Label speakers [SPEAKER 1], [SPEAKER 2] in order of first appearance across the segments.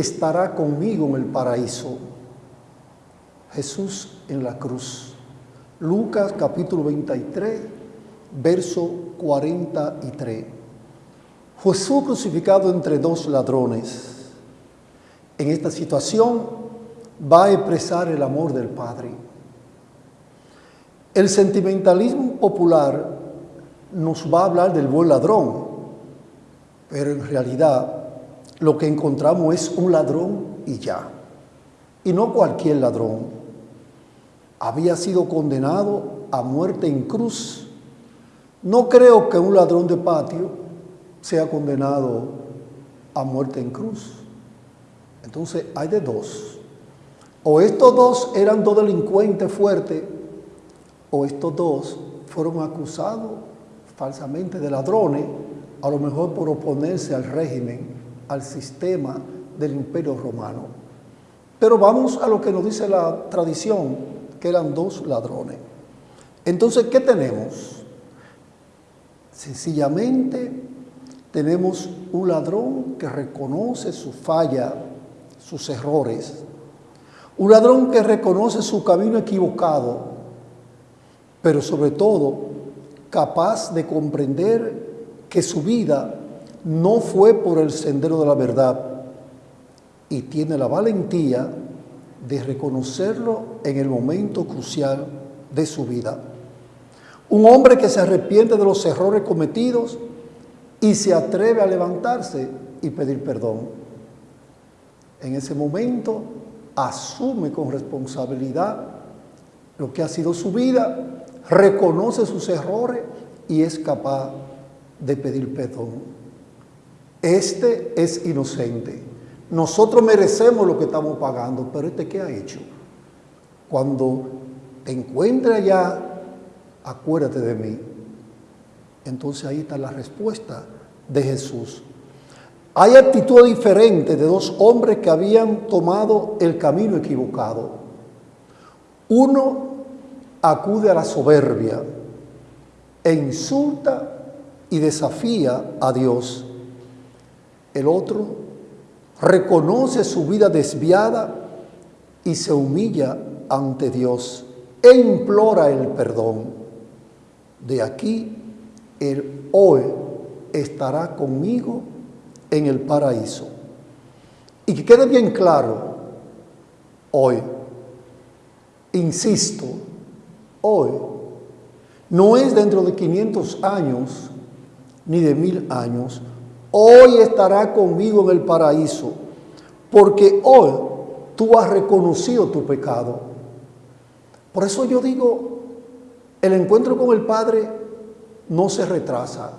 [SPEAKER 1] estará conmigo en el paraíso. Jesús en la cruz. Lucas capítulo 23, verso 43. Jesús crucificado entre dos ladrones. En esta situación va a expresar el amor del Padre. El sentimentalismo popular nos va a hablar del buen ladrón, pero en realidad lo que encontramos es un ladrón y ya. Y no cualquier ladrón. Había sido condenado a muerte en cruz. No creo que un ladrón de patio sea condenado a muerte en cruz. Entonces hay de dos. O estos dos eran dos delincuentes fuertes, o estos dos fueron acusados falsamente de ladrones, a lo mejor por oponerse al régimen, al sistema del imperio romano. Pero vamos a lo que nos dice la tradición, que eran dos ladrones. Entonces, ¿qué tenemos? Sencillamente tenemos un ladrón que reconoce su falla, sus errores. Un ladrón que reconoce su camino equivocado, pero sobre todo capaz de comprender que su vida no fue por el sendero de la verdad y tiene la valentía de reconocerlo en el momento crucial de su vida. Un hombre que se arrepiente de los errores cometidos y se atreve a levantarse y pedir perdón. En ese momento asume con responsabilidad lo que ha sido su vida reconoce sus errores y es capaz de pedir perdón. Este es inocente. Nosotros merecemos lo que estamos pagando, pero este qué ha hecho? Cuando te encuentre allá, acuérdate de mí. Entonces ahí está la respuesta de Jesús. Hay actitud diferente de dos hombres que habían tomado el camino equivocado. Uno acude a la soberbia e insulta y desafía a Dios. El otro reconoce su vida desviada y se humilla ante Dios e implora el perdón. De aquí el hoy estará conmigo en el paraíso. Y que quede bien claro, hoy, insisto, hoy, no es dentro de 500 años ni de mil años. Hoy estará conmigo en el paraíso, porque hoy tú has reconocido tu pecado. Por eso yo digo, el encuentro con el Padre no se retrasa.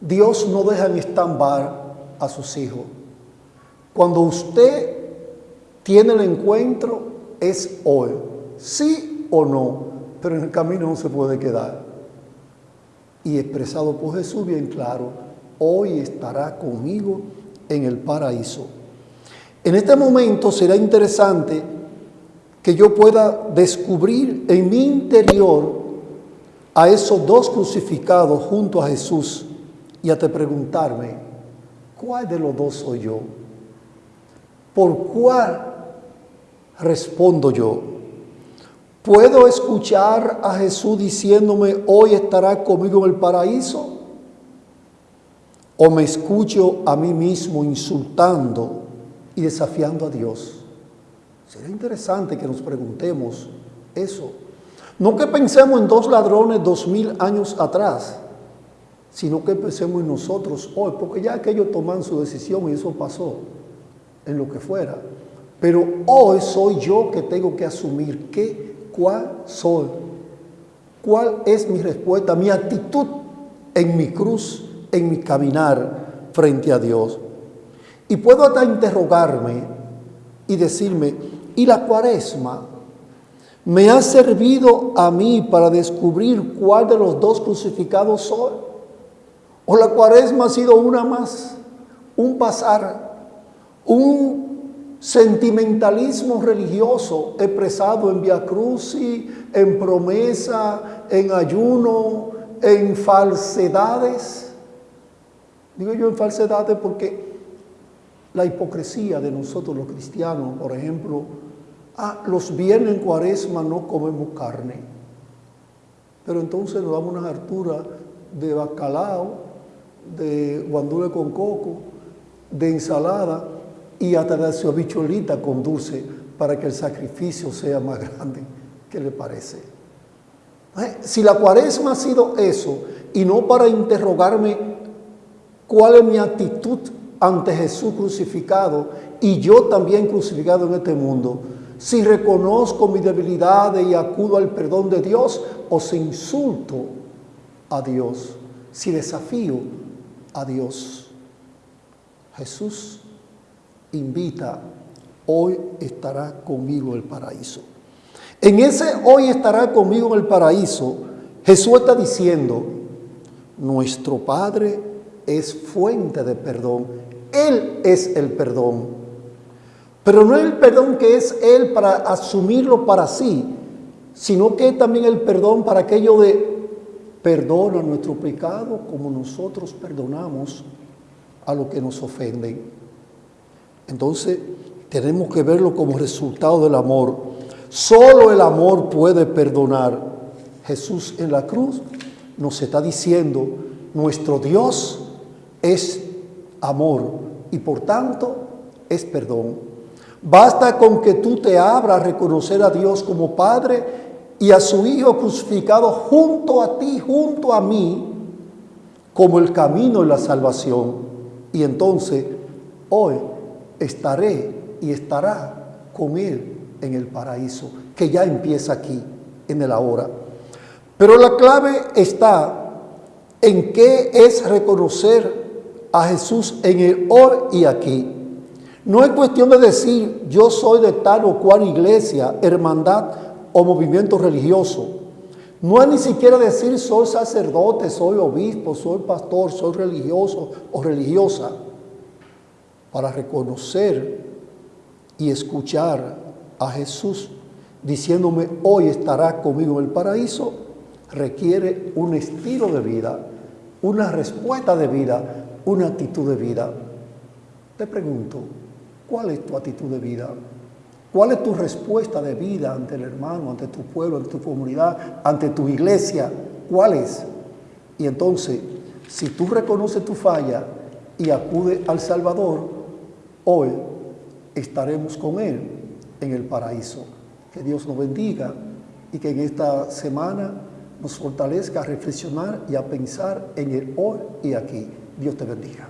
[SPEAKER 1] Dios no deja en estambar a sus hijos. Cuando usted tiene el encuentro es hoy, sí o no pero en el camino no se puede quedar. Y expresado por Jesús bien claro, hoy estará conmigo en el paraíso. En este momento será interesante que yo pueda descubrir en mi interior a esos dos crucificados junto a Jesús y a te preguntarme, ¿cuál de los dos soy yo? ¿Por cuál respondo yo? ¿Puedo escuchar a Jesús diciéndome, hoy estará conmigo en el paraíso? ¿O me escucho a mí mismo insultando y desafiando a Dios? Sería interesante que nos preguntemos eso. No que pensemos en dos ladrones dos mil años atrás, sino que pensemos en nosotros hoy, porque ya aquellos toman su decisión y eso pasó en lo que fuera. Pero hoy soy yo que tengo que asumir que ¿Cuál soy? ¿Cuál es mi respuesta, mi actitud en mi cruz, en mi caminar frente a Dios? Y puedo hasta interrogarme y decirme, ¿y la cuaresma me ha servido a mí para descubrir cuál de los dos crucificados soy? ¿O la cuaresma ha sido una más, un pasar, un sentimentalismo religioso expresado en Via Crucis, en promesa, en ayuno, en falsedades. Digo yo en falsedades porque la hipocresía de nosotros los cristianos, por ejemplo, ah, los viernes en cuaresma no comemos carne, pero entonces nos damos una hartura de bacalao, de guandule con coco, de ensalada y hasta de bicholita con dulce para que el sacrificio sea más grande. ¿Qué le parece? Eh, si la cuaresma ha sido eso y no para interrogarme cuál es mi actitud ante Jesús crucificado y yo también crucificado en este mundo, si reconozco mi debilidad y acudo al perdón de Dios o si insulto a Dios, si desafío a Dios. Jesús invita, hoy estará conmigo el paraíso. En ese hoy estará conmigo en el paraíso, Jesús está diciendo, nuestro Padre es fuente de perdón, Él es el perdón. Pero no el perdón que es Él para asumirlo para sí, sino que también el perdón para aquello de perdona nuestro pecado como nosotros perdonamos a los que nos ofenden. Entonces, tenemos que verlo como resultado del amor. Solo el amor puede perdonar. Jesús en la cruz nos está diciendo, nuestro Dios es amor y por tanto es perdón. Basta con que tú te abras a reconocer a Dios como Padre y a su Hijo crucificado junto a ti, junto a mí, como el camino y la salvación. Y entonces hoy estaré y estará con Él en el paraíso, que ya empieza aquí, en el ahora. Pero la clave está en qué es reconocer a Jesús en el hoy y aquí. No es cuestión de decir yo soy de tal o cual iglesia, hermandad o movimiento religioso. No es ni siquiera decir soy sacerdote, soy obispo, soy pastor, soy religioso o religiosa para reconocer y escuchar a Jesús diciéndome hoy estará conmigo en el paraíso, requiere un estilo de vida, una respuesta de vida, una actitud de vida. Te pregunto, ¿cuál es tu actitud de vida? ¿Cuál es tu respuesta de vida ante el hermano, ante tu pueblo, ante tu comunidad, ante tu iglesia? ¿Cuál es? Y entonces, si tú reconoces tu falla y acudes al Salvador, Hoy estaremos con Él en el paraíso. Que Dios nos bendiga y que en esta semana nos fortalezca a reflexionar y a pensar en el hoy y aquí. Dios te bendiga.